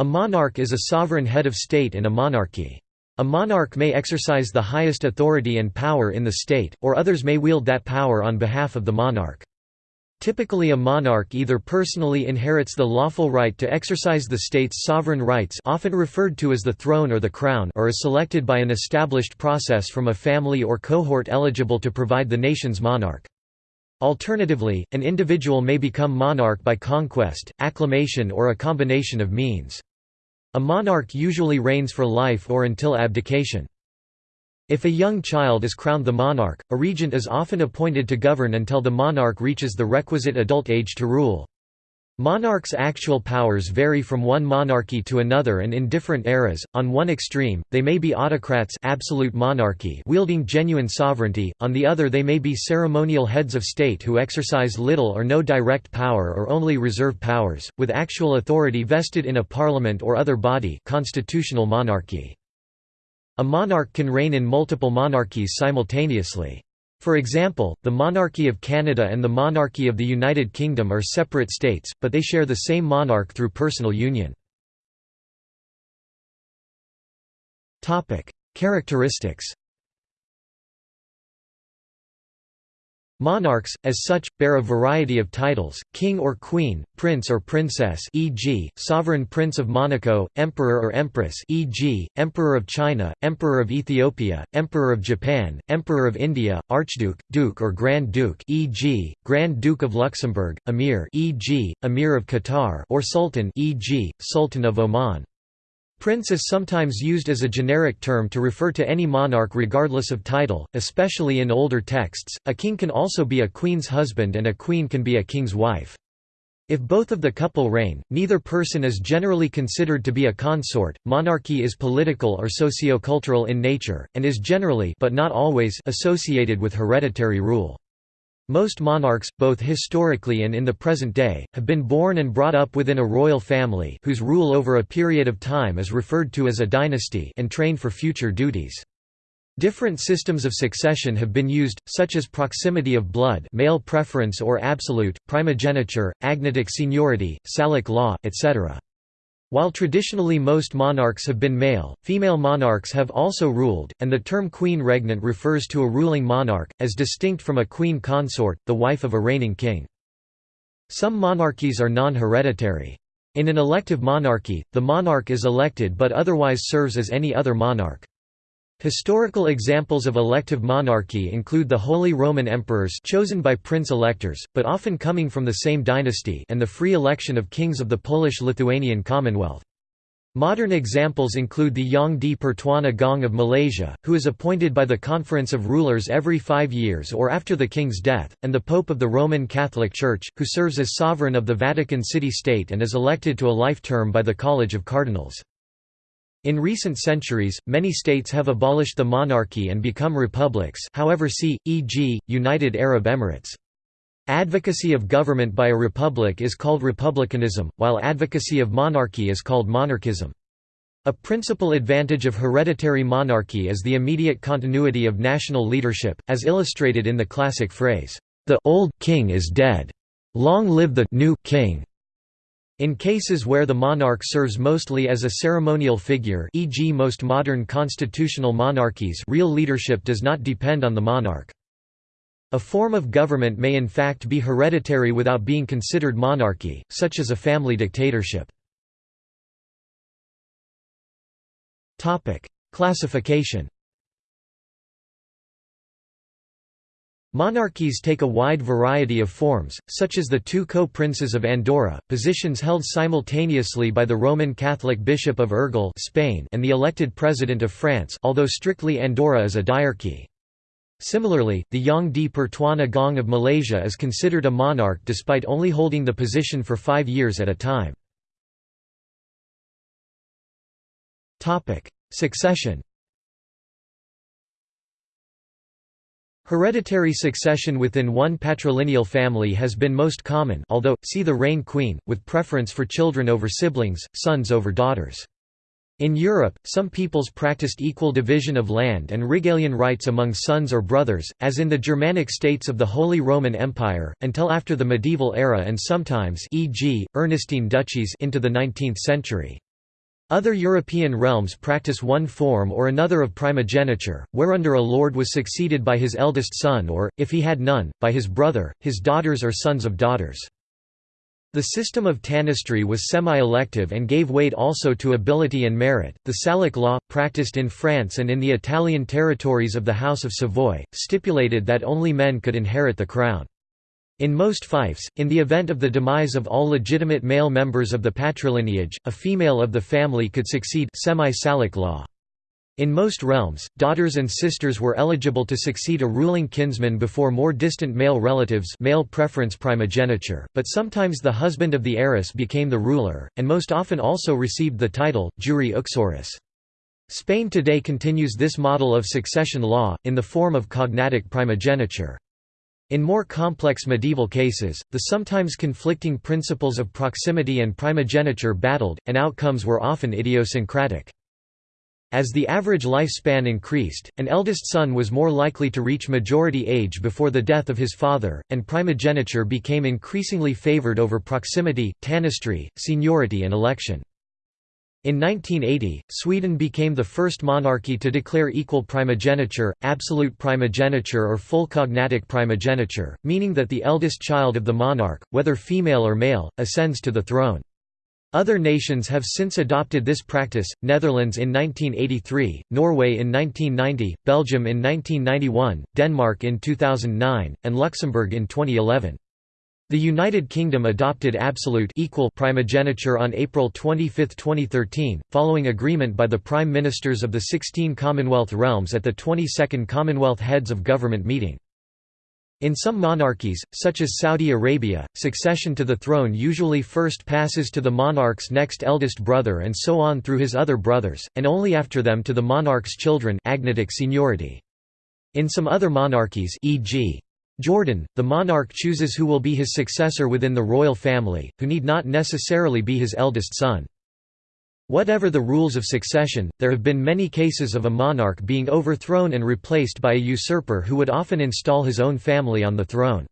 A monarch is a sovereign head of state in a monarchy. A monarch may exercise the highest authority and power in the state, or others may wield that power on behalf of the monarch. Typically a monarch either personally inherits the lawful right to exercise the state's sovereign rights often referred to as the throne or the crown or is selected by an established process from a family or cohort eligible to provide the nation's monarch. Alternatively, an individual may become monarch by conquest, acclamation or a combination of means. A monarch usually reigns for life or until abdication. If a young child is crowned the monarch, a regent is often appointed to govern until the monarch reaches the requisite adult age to rule. Monarchs' actual powers vary from one monarchy to another and in different eras. On one extreme, they may be autocrats absolute monarchy wielding genuine sovereignty, on the other they may be ceremonial heads of state who exercise little or no direct power or only reserve powers, with actual authority vested in a parliament or other body constitutional monarchy. A monarch can reign in multiple monarchies simultaneously. For example, the monarchy of Canada and the monarchy of the United Kingdom are separate states, but they share the same monarch through personal union. Characteristics Monarchs, as such, bear a variety of titles, king or queen, prince or princess e.g., sovereign prince of Monaco, emperor or empress e.g., emperor of China, emperor of Ethiopia, emperor of Japan, emperor of India, archduke, duke or grand duke e.g., grand duke of Luxembourg, emir e.g., emir of Qatar or sultan e.g., sultan of Oman. Prince is sometimes used as a generic term to refer to any monarch regardless of title, especially in older texts. A king can also be a queen's husband and a queen can be a king's wife. If both of the couple reign, neither person is generally considered to be a consort. Monarchy is political or socio-cultural in nature and is generally but not always associated with hereditary rule. Most monarchs, both historically and in the present day, have been born and brought up within a royal family whose rule over a period of time is referred to as a dynasty and trained for future duties. Different systems of succession have been used, such as proximity of blood male preference or absolute, primogeniture, agnatic seniority, Salic law, etc. While traditionally most monarchs have been male, female monarchs have also ruled, and the term queen regnant refers to a ruling monarch, as distinct from a queen consort, the wife of a reigning king. Some monarchies are non-hereditary. In an elective monarchy, the monarch is elected but otherwise serves as any other monarch. Historical examples of elective monarchy include the Holy Roman Emperors chosen by prince-electors, but often coming from the same dynasty and the free election of kings of the Polish-Lithuanian Commonwealth. Modern examples include the Yang di Pertuan Agong of Malaysia, who is appointed by the Conference of Rulers every five years or after the king's death, and the Pope of the Roman Catholic Church, who serves as sovereign of the Vatican City-State and is elected to a life term by the College of Cardinals. In recent centuries, many states have abolished the monarchy and become republics however see, e.g., United Arab Emirates. Advocacy of government by a republic is called republicanism, while advocacy of monarchy is called monarchism. A principal advantage of hereditary monarchy is the immediate continuity of national leadership, as illustrated in the classic phrase, "'The old king is dead. Long live the new king'". In cases where the monarch serves mostly as a ceremonial figure e.g. most modern constitutional monarchies real leadership does not depend on the monarch. A form of government may in fact be hereditary without being considered monarchy, such as a family dictatorship. Classification Monarchies take a wide variety of forms, such as the two co-princes of Andorra, positions held simultaneously by the Roman Catholic Bishop of Urgell Spain and the elected President of France although strictly Andorra is a diarchy. Similarly, the Yang di Pertuan Agong of Malaysia is considered a monarch despite only holding the position for five years at a time. Succession Hereditary succession within one patrilineal family has been most common although, see the reign queen, with preference for children over siblings, sons over daughters. In Europe, some peoples practiced equal division of land and regalian rights among sons or brothers, as in the Germanic states of the Holy Roman Empire, until after the medieval era and sometimes e.g., Ernestine duchies into the 19th century. Other European realms practice one form or another of primogeniture, whereunder a lord was succeeded by his eldest son or, if he had none, by his brother, his daughters or sons of daughters. The system of tanistry was semi-elective and gave weight also to ability and merit. The Salic law, practiced in France and in the Italian territories of the House of Savoy, stipulated that only men could inherit the crown. In most fiefs, in the event of the demise of all legitimate male members of the patrilineage, a female of the family could succeed semi-Salic law. In most realms, daughters and sisters were eligible to succeed a ruling kinsman before more distant male relatives male preference primogeniture, but sometimes the husband of the heiress became the ruler, and most often also received the title, jure uxoris. Spain today continues this model of succession law, in the form of cognatic primogeniture. In more complex medieval cases, the sometimes conflicting principles of proximity and primogeniture battled, and outcomes were often idiosyncratic. As the average lifespan increased, an eldest son was more likely to reach majority age before the death of his father, and primogeniture became increasingly favored over proximity, tanistry, seniority and election. In 1980, Sweden became the first monarchy to declare equal primogeniture, absolute primogeniture or full cognatic primogeniture, meaning that the eldest child of the monarch, whether female or male, ascends to the throne. Other nations have since adopted this practice, Netherlands in 1983, Norway in 1990, Belgium in 1991, Denmark in 2009, and Luxembourg in 2011. The United Kingdom adopted absolute equal primogeniture on April 25, 2013, following agreement by the Prime Ministers of the 16 Commonwealth realms at the 22nd Commonwealth Heads of Government meeting. In some monarchies, such as Saudi Arabia, succession to the throne usually first passes to the monarch's next eldest brother and so on through his other brothers, and only after them to the monarch's children agnatic seniority. In some other monarchies e.g. Jordan, the monarch chooses who will be his successor within the royal family, who need not necessarily be his eldest son. Whatever the rules of succession, there have been many cases of a monarch being overthrown and replaced by a usurper who would often install his own family on the throne.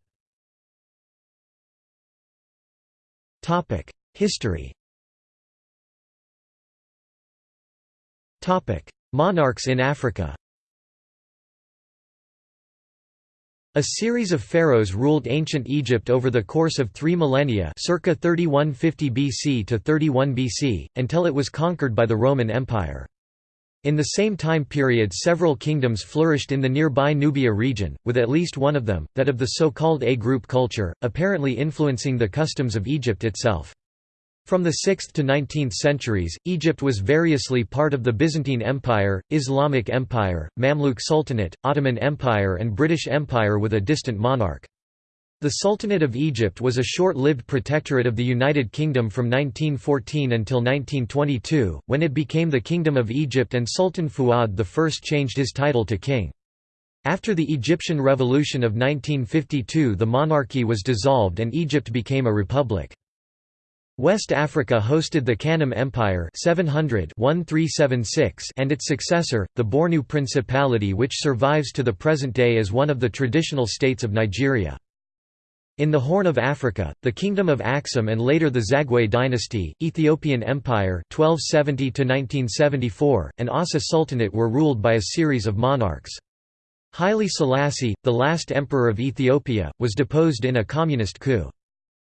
History Monarchs in Africa A series of pharaohs ruled ancient Egypt over the course of three millennia circa 3150 BC to 31 BC, until it was conquered by the Roman Empire. In the same time period several kingdoms flourished in the nearby Nubia region, with at least one of them, that of the so-called A-group culture, apparently influencing the customs of Egypt itself. From the 6th to 19th centuries, Egypt was variously part of the Byzantine Empire, Islamic Empire, Mamluk Sultanate, Ottoman Empire and British Empire with a distant monarch. The Sultanate of Egypt was a short-lived protectorate of the United Kingdom from 1914 until 1922, when it became the Kingdom of Egypt and Sultan Fuad I changed his title to king. After the Egyptian Revolution of 1952 the monarchy was dissolved and Egypt became a republic. West Africa hosted the Kanem Empire 700 and its successor, the Bornu Principality which survives to the present day as one of the traditional states of Nigeria. In the Horn of Africa, the Kingdom of Axum and later the Zagwe dynasty, Ethiopian Empire 1270 and Aussa Sultanate were ruled by a series of monarchs. Haile Selassie, the last emperor of Ethiopia, was deposed in a communist coup.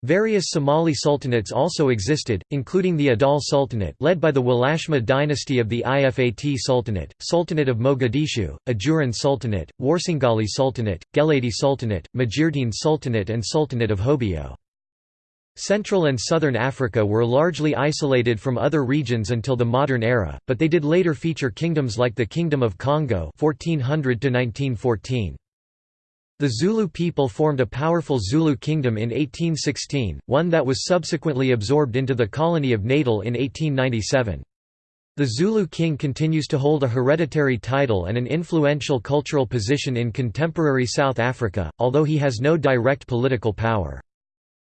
Various Somali sultanates also existed, including the Adal Sultanate led by the Walashma dynasty of the Ifat Sultanate, Sultanate of Mogadishu, Ajuran Sultanate, Warsangali Sultanate, Geledi Sultanate, Majeerteen Sultanate and Sultanate of Hobyo. Central and southern Africa were largely isolated from other regions until the modern era, but they did later feature kingdoms like the Kingdom of Congo 1400 -1914. The Zulu people formed a powerful Zulu kingdom in 1816, one that was subsequently absorbed into the colony of Natal in 1897. The Zulu king continues to hold a hereditary title and an influential cultural position in contemporary South Africa, although he has no direct political power.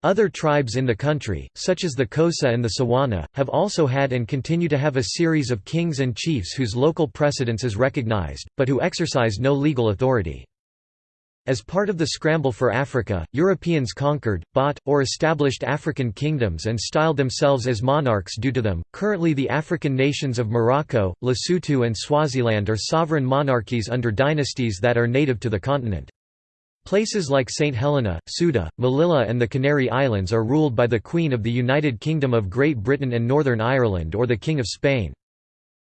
Other tribes in the country, such as the Xhosa and the Tswana, have also had and continue to have a series of kings and chiefs whose local precedence is recognized, but who exercise no legal authority. As part of the scramble for Africa, Europeans conquered, bought, or established African kingdoms and styled themselves as monarchs due to them. Currently, the African nations of Morocco, Lesotho, and Swaziland are sovereign monarchies under dynasties that are native to the continent. Places like St. Helena, Ceuta, Melilla, and the Canary Islands are ruled by the Queen of the United Kingdom of Great Britain and Northern Ireland or the King of Spain.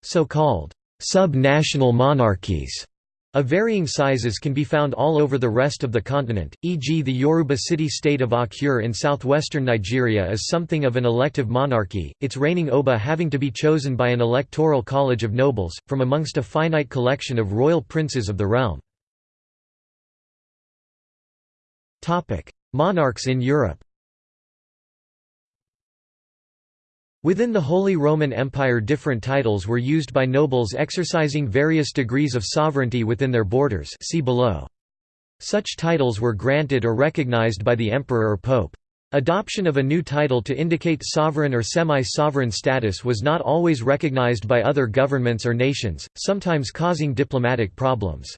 So called sub-national monarchies of varying sizes can be found all over the rest of the continent, e.g. the Yoruba city-state of Akure in southwestern Nigeria is something of an elective monarchy, its reigning Oba having to be chosen by an electoral college of nobles, from amongst a finite collection of royal princes of the realm. Monarchs in Europe Within the Holy Roman Empire different titles were used by nobles exercising various degrees of sovereignty within their borders see below. Such titles were granted or recognized by the emperor or pope. Adoption of a new title to indicate sovereign or semi-sovereign status was not always recognized by other governments or nations, sometimes causing diplomatic problems.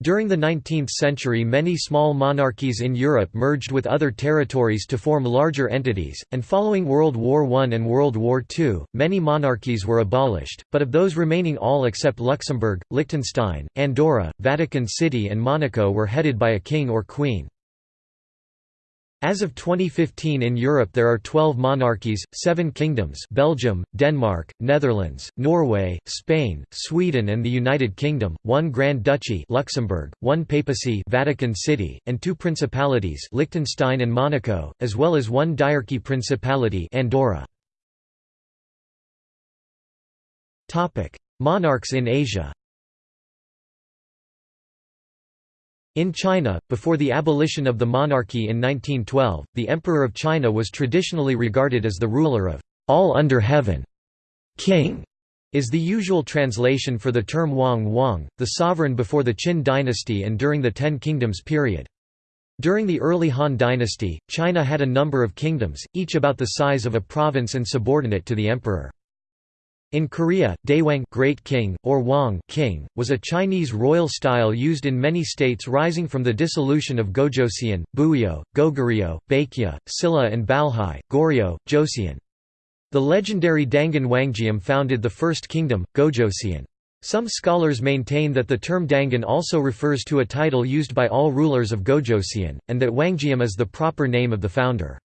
During the 19th century many small monarchies in Europe merged with other territories to form larger entities, and following World War I and World War II, many monarchies were abolished, but of those remaining all except Luxembourg, Liechtenstein, Andorra, Vatican City and Monaco were headed by a king or queen. As of 2015 in Europe there are 12 monarchies, 7 kingdoms Belgium, Denmark, Netherlands, Norway, Spain, Sweden and the United Kingdom, 1 Grand Duchy Luxembourg, 1 Papacy Vatican City, and 2 principalities Liechtenstein and Monaco, as well as 1 Diarchy Principality Andorra. Monarchs in Asia In China, before the abolition of the monarchy in 1912, the Emperor of China was traditionally regarded as the ruler of all under heaven. King is the usual translation for the term Wang Wang, the sovereign before the Qin dynasty and during the Ten Kingdoms period. During the early Han dynasty, China had a number of kingdoms, each about the size of a province and subordinate to the emperor. In Korea, Daewang Great King, or Wang King, was a Chinese royal style used in many states rising from the dissolution of Gojoseon, Buyeo, Goguryeo, Baekje, Silla and Balhae, Goryeo, Joseon. The legendary Dangun Wanggeom founded the first kingdom, Gojoseon. Some scholars maintain that the term Dangun also refers to a title used by all rulers of Gojoseon, and that Wanggeom is the proper name of the founder.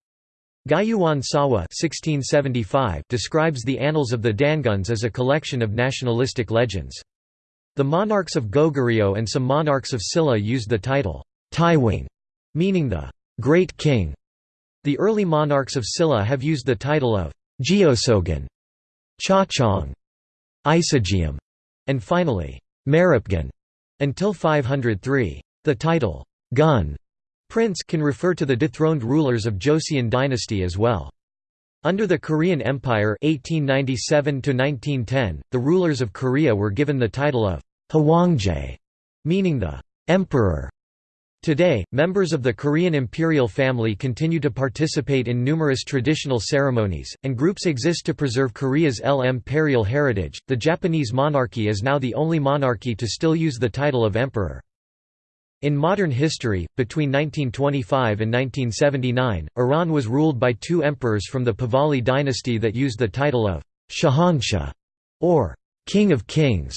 Guiyuan Sawa describes the annals of the Danguns as a collection of nationalistic legends. The monarchs of Goguryeo and some monarchs of Silla used the title, Taewang, meaning the Great King. The early monarchs of Silla have used the title of Geoseogan, Chachong, Isageum, and finally, Maripgan, until 503. The title, Gun, Prince can refer to the dethroned rulers of Joseon dynasty as well. Under the Korean Empire 1897 the rulers of Korea were given the title of Hwangje, meaning the emperor. Today, members of the Korean imperial family continue to participate in numerous traditional ceremonies, and groups exist to preserve Korea's L-imperial heritage. The Japanese monarchy is now the only monarchy to still use the title of emperor. In modern history, between 1925 and 1979, Iran was ruled by two emperors from the Pahlavi dynasty that used the title of Shahanshah, or King of Kings.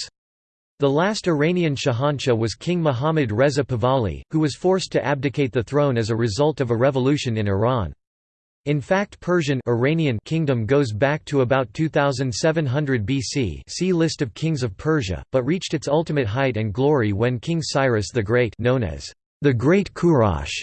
The last Iranian Shahanshah was King Muhammad Reza Pahlavi, who was forced to abdicate the throne as a result of a revolution in Iran. In fact Persian Iranian kingdom goes back to about 2700 BC see List of kings of Persia, but reached its ultimate height and glory when King Cyrus the Great known as the Great Kurash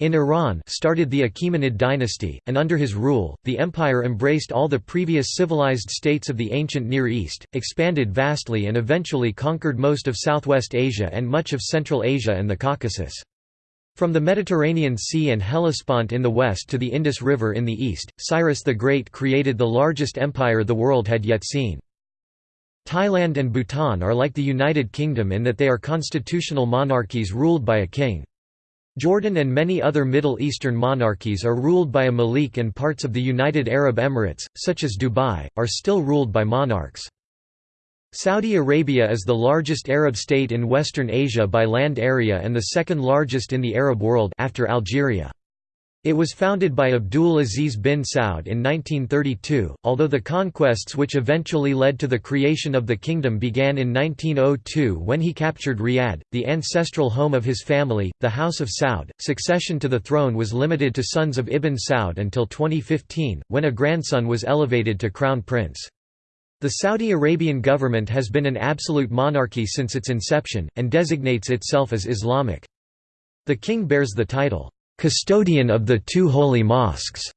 in Iran started the Achaemenid dynasty, and under his rule, the empire embraced all the previous civilized states of the ancient Near East, expanded vastly and eventually conquered most of Southwest Asia and much of Central Asia and the Caucasus. From the Mediterranean Sea and Hellespont in the west to the Indus River in the east, Cyrus the Great created the largest empire the world had yet seen. Thailand and Bhutan are like the United Kingdom in that they are constitutional monarchies ruled by a king. Jordan and many other Middle Eastern monarchies are ruled by a malik and parts of the United Arab Emirates, such as Dubai, are still ruled by monarchs. Saudi Arabia is the largest Arab state in Western Asia by land area and the second largest in the Arab world after Algeria. It was founded by Abdul Aziz bin Saud in 1932, although the conquests which eventually led to the creation of the kingdom began in 1902 when he captured Riyadh, the ancestral home of his family, the House of Saud. Succession to the throne was limited to sons of Ibn Saud until 2015, when a grandson was elevated to crown prince. The Saudi Arabian government has been an absolute monarchy since its inception, and designates itself as Islamic. The king bears the title, "'Custodian of the Two Holy Mosques'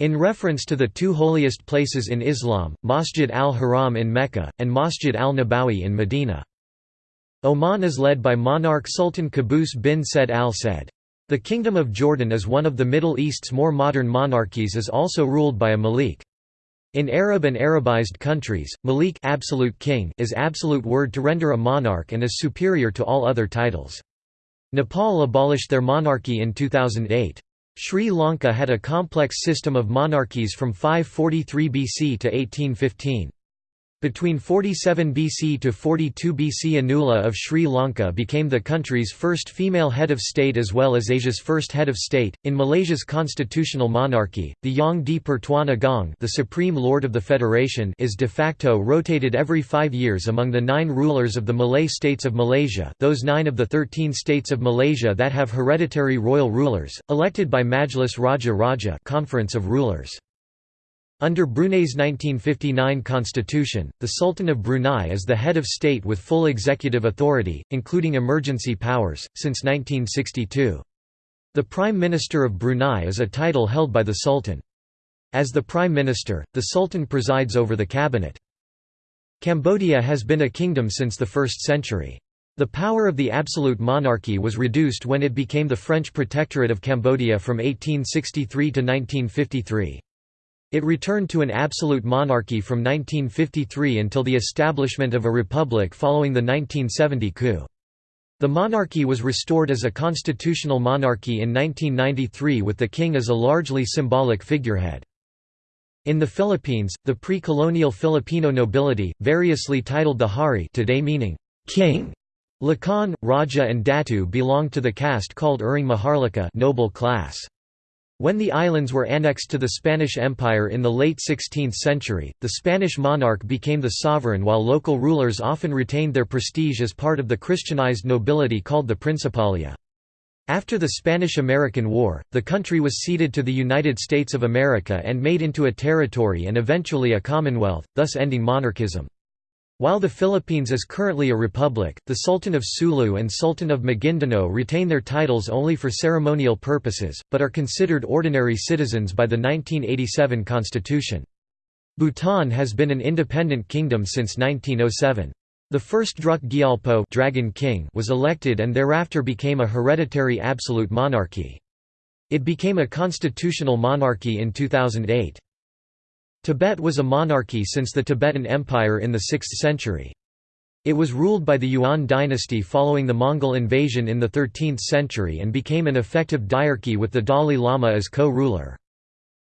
in reference to the two holiest places in Islam, Masjid al-Haram in Mecca, and Masjid al-Nabawi in Medina. Oman is led by monarch Sultan Qaboos bin Said al-Said. The Kingdom of Jordan is one of the Middle East's more modern monarchies is also ruled by a malik. In Arab and Arabized countries, Malik absolute king is absolute word to render a monarch and is superior to all other titles. Nepal abolished their monarchy in 2008. Sri Lanka had a complex system of monarchies from 543 BC to 1815. Between 47 BC to 42 BC Anula of Sri Lanka became the country's first female head of state as well as Asia's first head of state. In Malaysia's constitutional monarchy, the Yang di Pertuan Agong, the supreme lord of the federation, is de facto rotated every 5 years among the 9 rulers of the Malay states of Malaysia, those 9 of the 13 states of Malaysia that have hereditary royal rulers, elected by Majlis Raja Raja, Conference of Rulers. Under Brunei's 1959 constitution, the Sultan of Brunei is the head of state with full executive authority, including emergency powers, since 1962. The Prime Minister of Brunei is a title held by the Sultan. As the Prime Minister, the Sultan presides over the cabinet. Cambodia has been a kingdom since the 1st century. The power of the absolute monarchy was reduced when it became the French Protectorate of Cambodia from 1863 to 1953. It returned to an absolute monarchy from 1953 until the establishment of a republic following the 1970 coup. The monarchy was restored as a constitutional monarchy in 1993 with the king as a largely symbolic figurehead. In the Philippines, the pre-colonial Filipino nobility, variously titled the Hari today meaning king, Lakan, Raja and Datu belonged to the caste called Uring Maharlika noble class. When the islands were annexed to the Spanish Empire in the late 16th century, the Spanish monarch became the sovereign while local rulers often retained their prestige as part of the Christianized nobility called the Principalia. After the Spanish–American War, the country was ceded to the United States of America and made into a territory and eventually a commonwealth, thus ending monarchism. While the Philippines is currently a republic, the Sultan of Sulu and Sultan of Maguindanao retain their titles only for ceremonial purposes, but are considered ordinary citizens by the 1987 constitution. Bhutan has been an independent kingdom since 1907. The first Druk Gyalpo Dragon King was elected and thereafter became a hereditary absolute monarchy. It became a constitutional monarchy in 2008. Tibet was a monarchy since the Tibetan Empire in the 6th century. It was ruled by the Yuan dynasty following the Mongol invasion in the 13th century and became an effective diarchy with the Dalai Lama as co-ruler.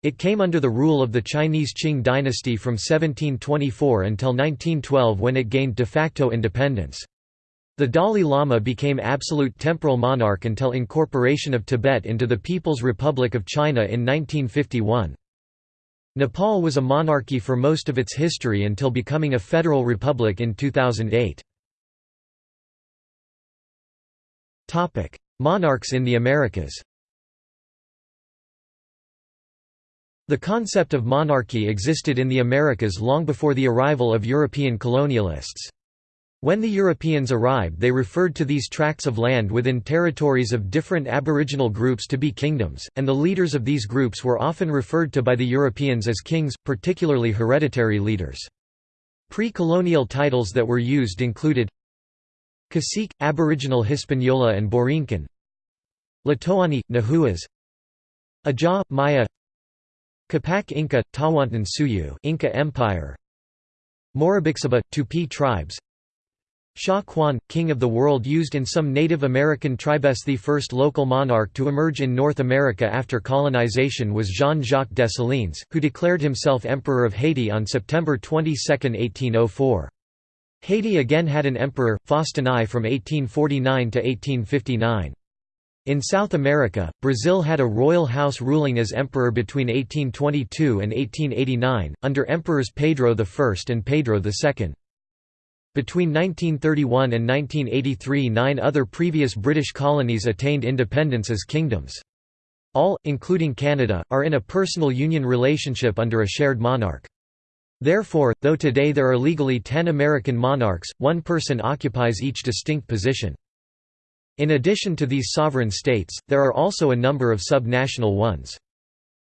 It came under the rule of the Chinese Qing dynasty from 1724 until 1912 when it gained de facto independence. The Dalai Lama became absolute temporal monarch until incorporation of Tibet into the People's Republic of China in 1951. Nepal was a monarchy for most of its history until becoming a federal republic in 2008. Monarchs in the Americas The concept of monarchy existed in the Americas long before the arrival of European colonialists. When the Europeans arrived they referred to these tracts of land within territories of different aboriginal groups to be kingdoms, and the leaders of these groups were often referred to by the Europeans as kings, particularly hereditary leaders. Pre-colonial titles that were used included Cacique, Aboriginal Hispaniola and Borinquen Tlatoani, Nahuas Aja, Maya Capac Inca, Tawantin Suyu Inca Empire Morubixaba, Tupi tribes Sha Quan, King of the World used in some Native American tribes. The first local monarch to emerge in North America after colonization was Jean-Jacques Dessalines, who declared himself Emperor of Haiti on September 22, 1804. Haiti again had an emperor, Faustin I from 1849 to 1859. In South America, Brazil had a royal house ruling as emperor between 1822 and 1889, under emperors Pedro I and Pedro II. Between 1931 and 1983 nine other previous British colonies attained independence as kingdoms. All, including Canada, are in a personal union relationship under a shared monarch. Therefore, though today there are legally ten American monarchs, one person occupies each distinct position. In addition to these sovereign states, there are also a number of sub-national ones.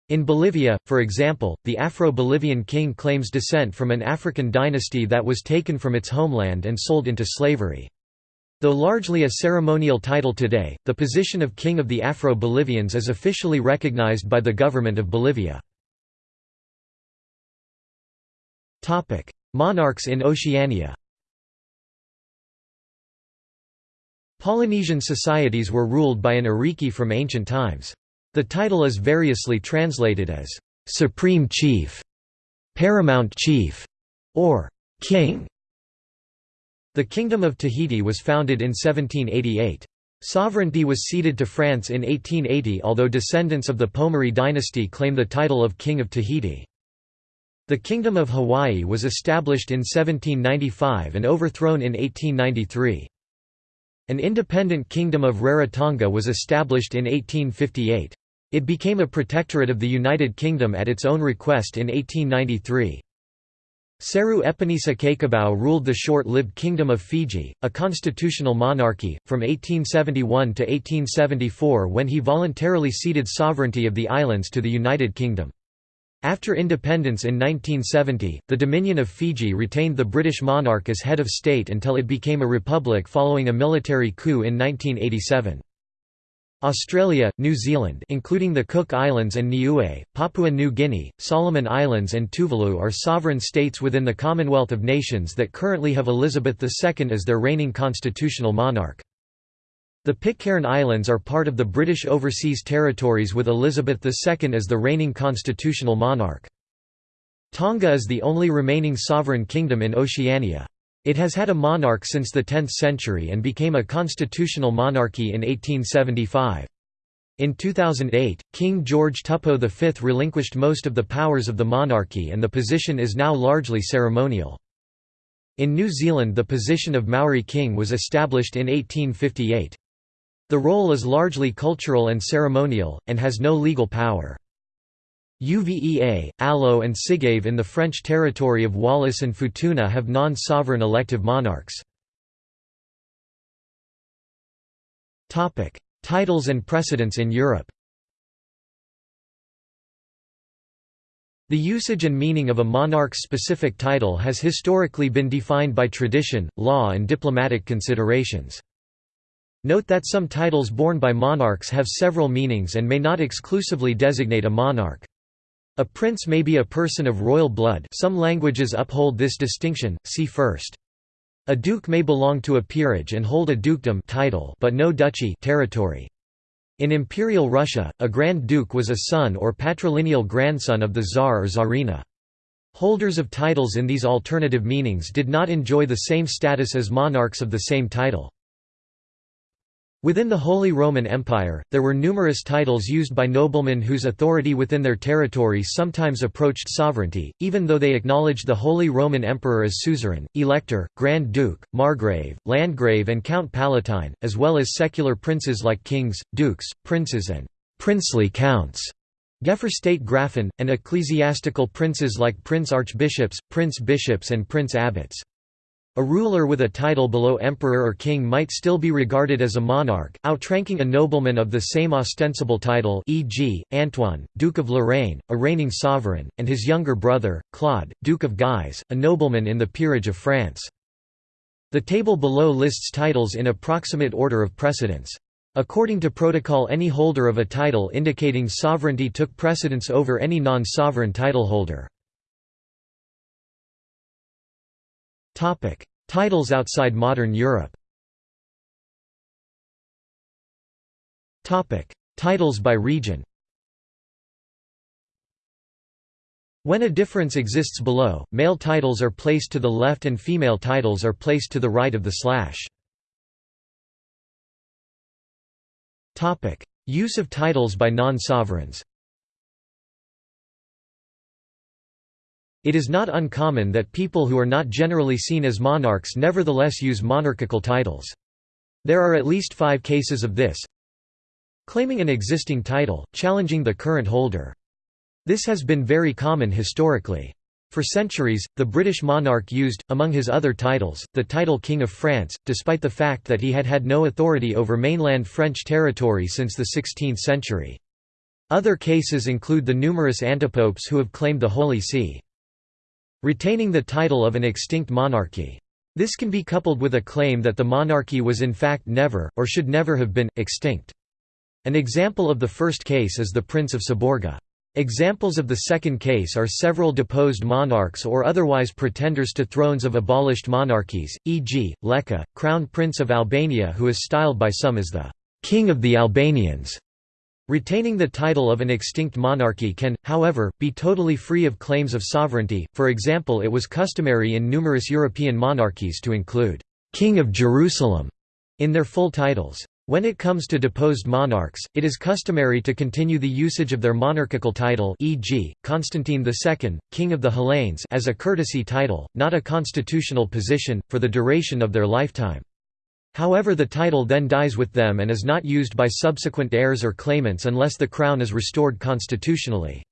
In Bolivia, for example, the Afro-Bolivian king claims descent from an African dynasty that was taken from its homeland and sold into slavery. Though largely a ceremonial title today, the position of King of the Afro-Bolivians is officially recognized by the government of Bolivia. Monarchs in Oceania Polynesian societies were ruled by an ariki from ancient times. The title is variously translated as «supreme chief», «paramount chief», or «king». The Kingdom of Tahiti was founded in 1788. Sovereignty was ceded to France in 1880 although descendants of the Pomare dynasty claim the title of King of Tahiti. The Kingdom of Hawaii was established in 1795 and overthrown in 1893. An independent kingdom of Rarotonga was established in 1858. It became a protectorate of the United Kingdom at its own request in 1893. Seru Epenisa Cakobau ruled the short-lived Kingdom of Fiji, a constitutional monarchy, from 1871 to 1874 when he voluntarily ceded sovereignty of the islands to the United Kingdom. After independence in 1970, the Dominion of Fiji retained the British monarch as head of state until it became a republic following a military coup in 1987. Australia, New Zealand including the Cook Islands and Niue, Papua New Guinea, Solomon Islands and Tuvalu are sovereign states within the Commonwealth of Nations that currently have Elizabeth II as their reigning constitutional monarch. The Pitcairn Islands are part of the British Overseas Territories with Elizabeth II as the reigning constitutional monarch. Tonga is the only remaining sovereign kingdom in Oceania. It has had a monarch since the 10th century and became a constitutional monarchy in 1875. In 2008, King George Tupou V relinquished most of the powers of the monarchy and the position is now largely ceremonial. In New Zealand the position of Maori king was established in 1858. The role is largely cultural and ceremonial, and has no legal power. Uvea, Alo and Sigave in the French territory of Wallis and Futuna have non-sovereign elective monarchs. Titles and precedents in Europe The usage and meaning of a monarch's specific title has historically been defined by tradition, law and diplomatic considerations. Note that some titles borne by monarchs have several meanings and may not exclusively designate a monarch. A prince may be a person of royal blood some languages uphold this distinction, see first. A duke may belong to a peerage and hold a dukedom title but no duchy territory. In Imperial Russia, a Grand Duke was a son or patrilineal grandson of the Tsar or Tsarina. Holders of titles in these alternative meanings did not enjoy the same status as monarchs of the same title. Within the Holy Roman Empire, there were numerous titles used by noblemen whose authority within their territory sometimes approached sovereignty, even though they acknowledged the Holy Roman Emperor as suzerain, elector, Grand Duke, Margrave, Landgrave and Count Palatine, as well as secular princes like kings, dukes, princes and princely counts. State Grafen, and ecclesiastical princes like prince archbishops, prince bishops and prince abbots. A ruler with a title below emperor or king might still be regarded as a monarch, outranking a nobleman of the same ostensible title e.g., Antoine, Duke of Lorraine, a reigning sovereign, and his younger brother, Claude, Duke of Guise, a nobleman in the peerage of France. The table below lists titles in approximate order of precedence. According to protocol any holder of a title indicating sovereignty took precedence over any non-sovereign titleholder. Titles outside modern Europe. Topic: Titles by region. When a difference exists below, male titles are placed to the left and female titles are placed to the right of the slash. Use of titles by non-sovereigns It is not uncommon that people who are not generally seen as monarchs nevertheless use monarchical titles. There are at least five cases of this. Claiming an existing title, challenging the current holder. This has been very common historically. For centuries, the British monarch used, among his other titles, the title King of France, despite the fact that he had had no authority over mainland French territory since the 16th century. Other cases include the numerous antipopes who have claimed the Holy See. Retaining the title of an extinct monarchy. This can be coupled with a claim that the monarchy was in fact never, or should never have been, extinct. An example of the first case is the Prince of Seborga. Examples of the second case are several deposed monarchs or otherwise pretenders to thrones of abolished monarchies, e.g., Leka, Crown Prince of Albania who is styled by some as the «King of the Albanians». Retaining the title of an extinct monarchy can, however, be totally free of claims of sovereignty, for example it was customary in numerous European monarchies to include «King of Jerusalem» in their full titles. When it comes to deposed monarchs, it is customary to continue the usage of their monarchical title e.g., Constantine II, King of the Hellenes as a courtesy title, not a constitutional position, for the duration of their lifetime. However the title then dies with them and is not used by subsequent heirs or claimants unless the crown is restored constitutionally.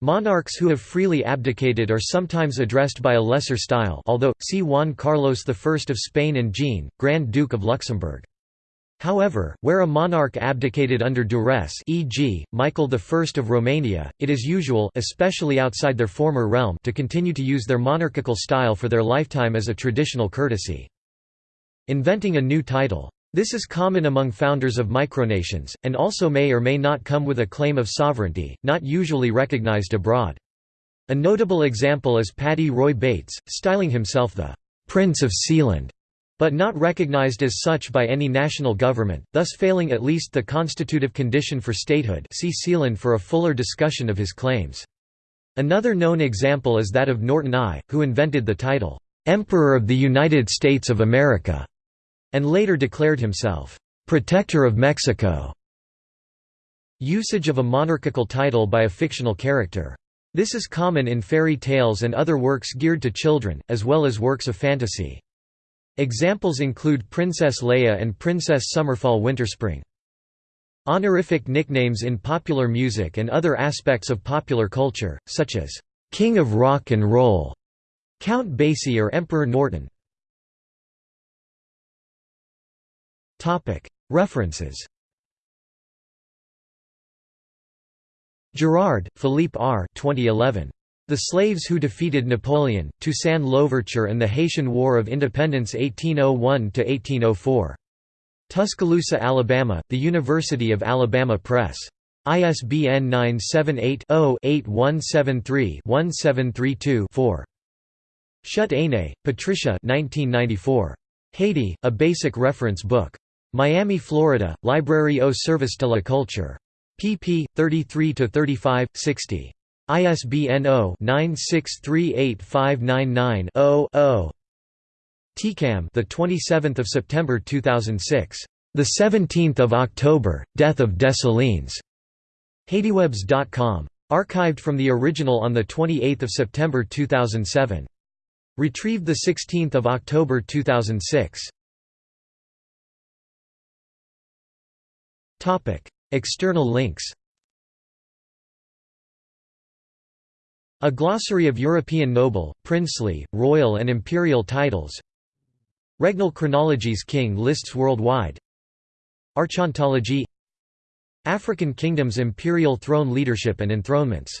Monarchs who have freely abdicated are sometimes addressed by a lesser style although, see Juan Carlos I of Spain and Jean, Grand Duke of Luxembourg. However, where a monarch abdicated under duress e.g., Michael I of Romania, it is usual especially outside their former realm to continue to use their monarchical style for their lifetime as a traditional courtesy. Inventing a new title. This is common among founders of micronations, and also may or may not come with a claim of sovereignty, not usually recognized abroad. A notable example is Paddy Roy Bates, styling himself the «Prince of Sealand», but not recognized as such by any national government, thus failing at least the constitutive condition for statehood see Sealand for a fuller discussion of his claims. Another known example is that of Norton I, who invented the title, "'Emperor of the United States of America' and later declared himself, "'Protector of Mexico' Usage of a monarchical title by a fictional character. This is common in fairy tales and other works geared to children, as well as works of fantasy. Examples include Princess Leia and Princess Summerfall Winterspring. Honorific nicknames in popular music and other aspects of popular culture, such as, "'King of Rock and Roll' Count Basie or Emperor Norton References Girard, Philippe R. 2011. The Slaves Who Defeated Napoleon, Toussaint Louverture and the Haitian War of Independence 1801–1804. Tuscaloosa, Alabama, The University of Alabama Press. ISBN 978-0-8173-1732-4. Schutt-Aine, Patricia 1994. Haiti, A Basic Reference Book. Miami, Florida, Library au Service de la Culture. pp. 33–35, 60. ISBN 0-9638599-0-0. TCAM the 27th of September 2006. The 17th of October, Death of Dessalines. HaitiWebs.com. Archived from the original on the 28th of September 2007. Retrieved the 16th of October 2006. External links A glossary of European noble, princely, royal and imperial titles. Regnal chronologies King lists worldwide. Archontology. African kingdoms imperial throne leadership and enthronements